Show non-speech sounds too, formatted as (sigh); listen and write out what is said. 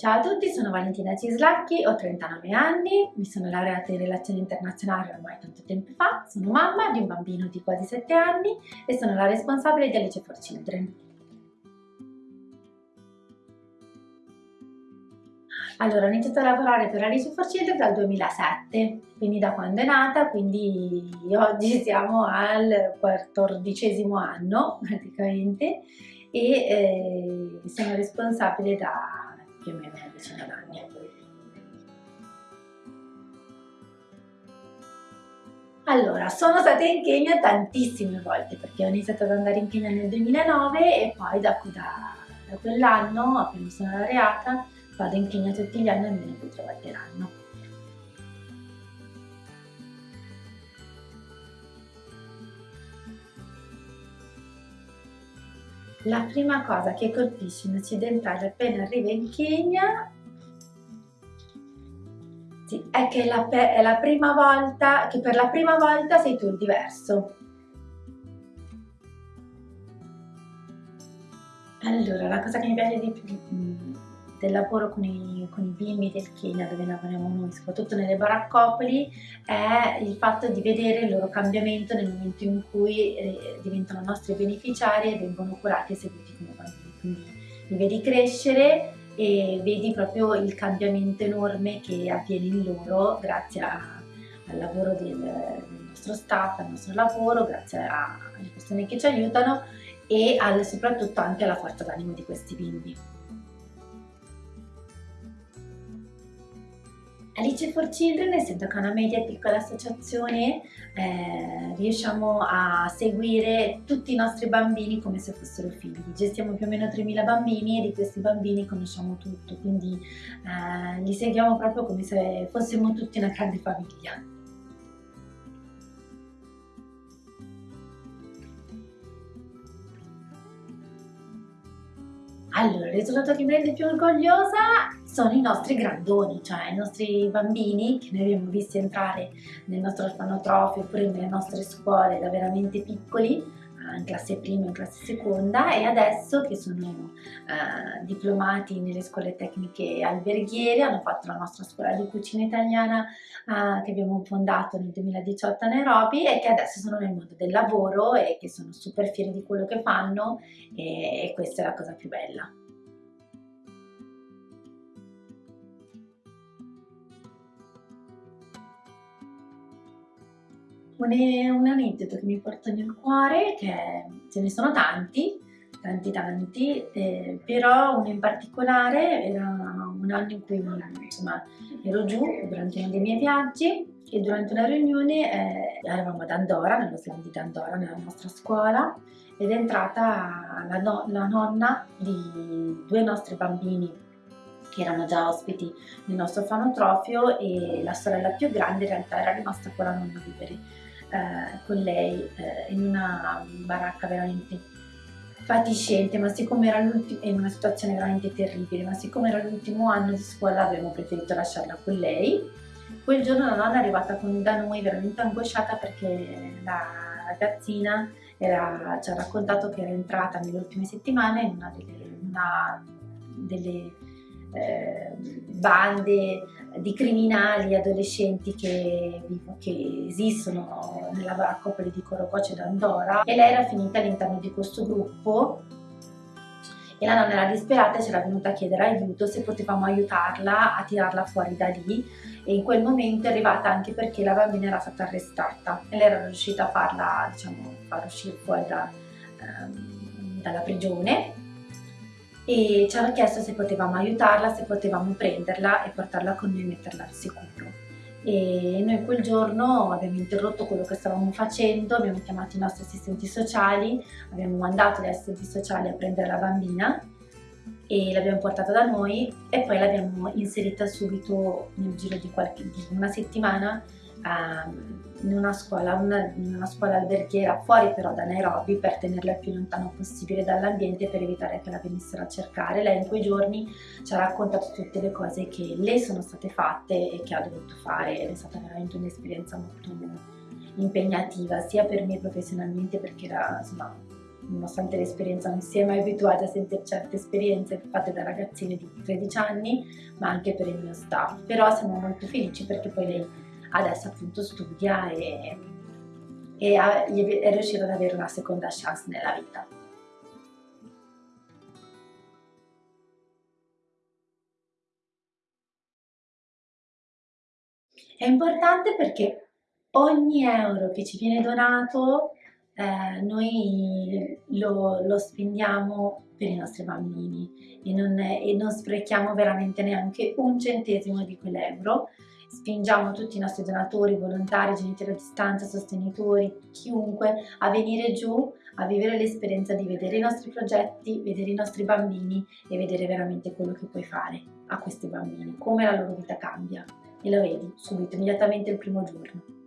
Ciao a tutti, sono Valentina Cislacchi, ho 39 anni, mi sono laureata in relazioni internazionali ormai tanto tempo fa, sono mamma di un bambino di quasi 7 anni e sono la responsabile di Alice for Children. Allora, ho iniziato a lavorare per Alice for Children dal 2007, quindi da quando è nata, quindi oggi (laughs) siamo al quattordicesimo anno praticamente e eh, sono responsabile da più o meno una decina d'anni. Allora, sono stata in Kenya tantissime volte perché ho iniziato ad andare in Kenya nel 2009 e poi da, da, da quell'anno, appena sono laureata, vado in Kenya tutti gli anni almeno due o tre volte l'anno. La prima cosa che colpisce un occidentale appena arriva in Kenya sì, è che la, è la prima volta, che per la prima volta sei tu il diverso. Allora, la cosa che mi piace di più mm, del lavoro con i, con i bimbi del Kenya dove lavoriamo noi, soprattutto nelle baraccopoli, è il fatto di vedere il loro cambiamento nel momento in cui eh, diventano nostri beneficiari e vengono curati e seguiti come bambini. Quindi li vedi crescere e vedi proprio il cambiamento enorme che avviene in loro grazie a, al lavoro del, del, nostro staff, al nostro lavoro, grazie alle persone che ci aiutano e al, soprattutto anche alla forza d'animo di questi bimbi. Alice for Children, essendo che una media e piccola associazione, eh, riusciamo a seguire tutti i nostri bambini come se fossero figli. Gestiamo più o meno 3.000 bambini e di questi bambini conosciamo tutto, quindi eh, li seguiamo proprio come se fossimo tutti una grande famiglia. Allora, il risultato che mi rende più orgogliosa sono i nostri grandoni, cioè i nostri bambini che noi abbiamo visti entrare nel nostro orfanotrofio oppure nelle nostre scuole da veramente piccoli in classe prima, in classe seconda e adesso che sono eh, diplomati nelle scuole tecniche alberghiere, hanno fatto la nostra scuola di cucina italiana eh, che abbiamo fondato nel 2018 a Nairobi e che adesso sono nel mondo del lavoro e che sono super fieri di quello che fanno e, e questa è la cosa più bella. Un, un aneddoto che mi porta nel cuore, che ce ne sono tanti, tanti tanti, eh, però uno in particolare era un anno in cui insomma, ero giù durante uno dei miei viaggi e durante una riunione eh, eravamo ad Andorra, nello slam di Andorra, nella nostra scuola ed è entrata la, no la nonna di due nostri bambini che erano già ospiti nel nostro orfanotrofio e la sorella più grande in realtà era rimasta con la nonna a vivere eh, con lei eh, in una baracca veramente fatiscente, ma siccome era l'ultimo, in una situazione veramente terribile, ma siccome era l'ultimo anno di scuola abbiamo preferito lasciarla con lei. Quel giorno la nonna è arrivata con, da noi veramente angosciata perché la ragazzina era, ci ha raccontato che era entrata nelle ultime settimane in una delle, una delle eh, bande di criminali adolescenti che, che esistono nella baraccopoli di Corococe d'Andorra. E lei era finita all'interno di questo gruppo. E la nonna era disperata e c'era venuta a chiedere aiuto se potevamo aiutarla a tirarla fuori da lì. E in quel momento è arrivata anche perché la bambina era stata arrestata e lei era riuscita a farla, diciamo, far uscire fuori da, ehm, dalla prigione e ci hanno chiesto se potevamo aiutarla, se potevamo prenderla e portarla con noi e metterla al sicuro. E noi quel giorno abbiamo interrotto quello che stavamo facendo, abbiamo chiamato i nostri assistenti sociali, abbiamo mandato gli assistenti sociali a prendere la bambina e l'abbiamo portata da noi e poi l'abbiamo inserita subito nel giro di, qualche, di una settimana um, in una scuola, una, una scuola alberghiera fuori però da Nairobi per tenerla il più lontano possibile dall'ambiente per evitare che la venissero a cercare. Lei in quei giorni ci ha raccontato tutte le cose che le sono state fatte e che ha dovuto fare ed è stata veramente un'esperienza molto impegnativa sia per me professionalmente perché era insomma nonostante l'esperienza non si è mai abituata a sentire certe esperienze fatte da ragazzine di 13 anni, ma anche per il mio staff. Però siamo molto felici perché poi lei adesso appunto studia e, e è riuscita ad avere una seconda chance nella vita. È importante perché ogni euro che ci viene donato eh, noi lo, lo, spendiamo per i nostri bambini e non, e non sprechiamo veramente neanche un centesimo di quell'euro. Spingiamo tutti i nostri donatori, volontari, genitori a distanza, sostenitori, chiunque a venire giù a vivere l'esperienza di vedere i nostri progetti, vedere i nostri bambini e vedere veramente quello che puoi fare a questi bambini, come la loro vita cambia e lo vedi subito, immediatamente il primo giorno.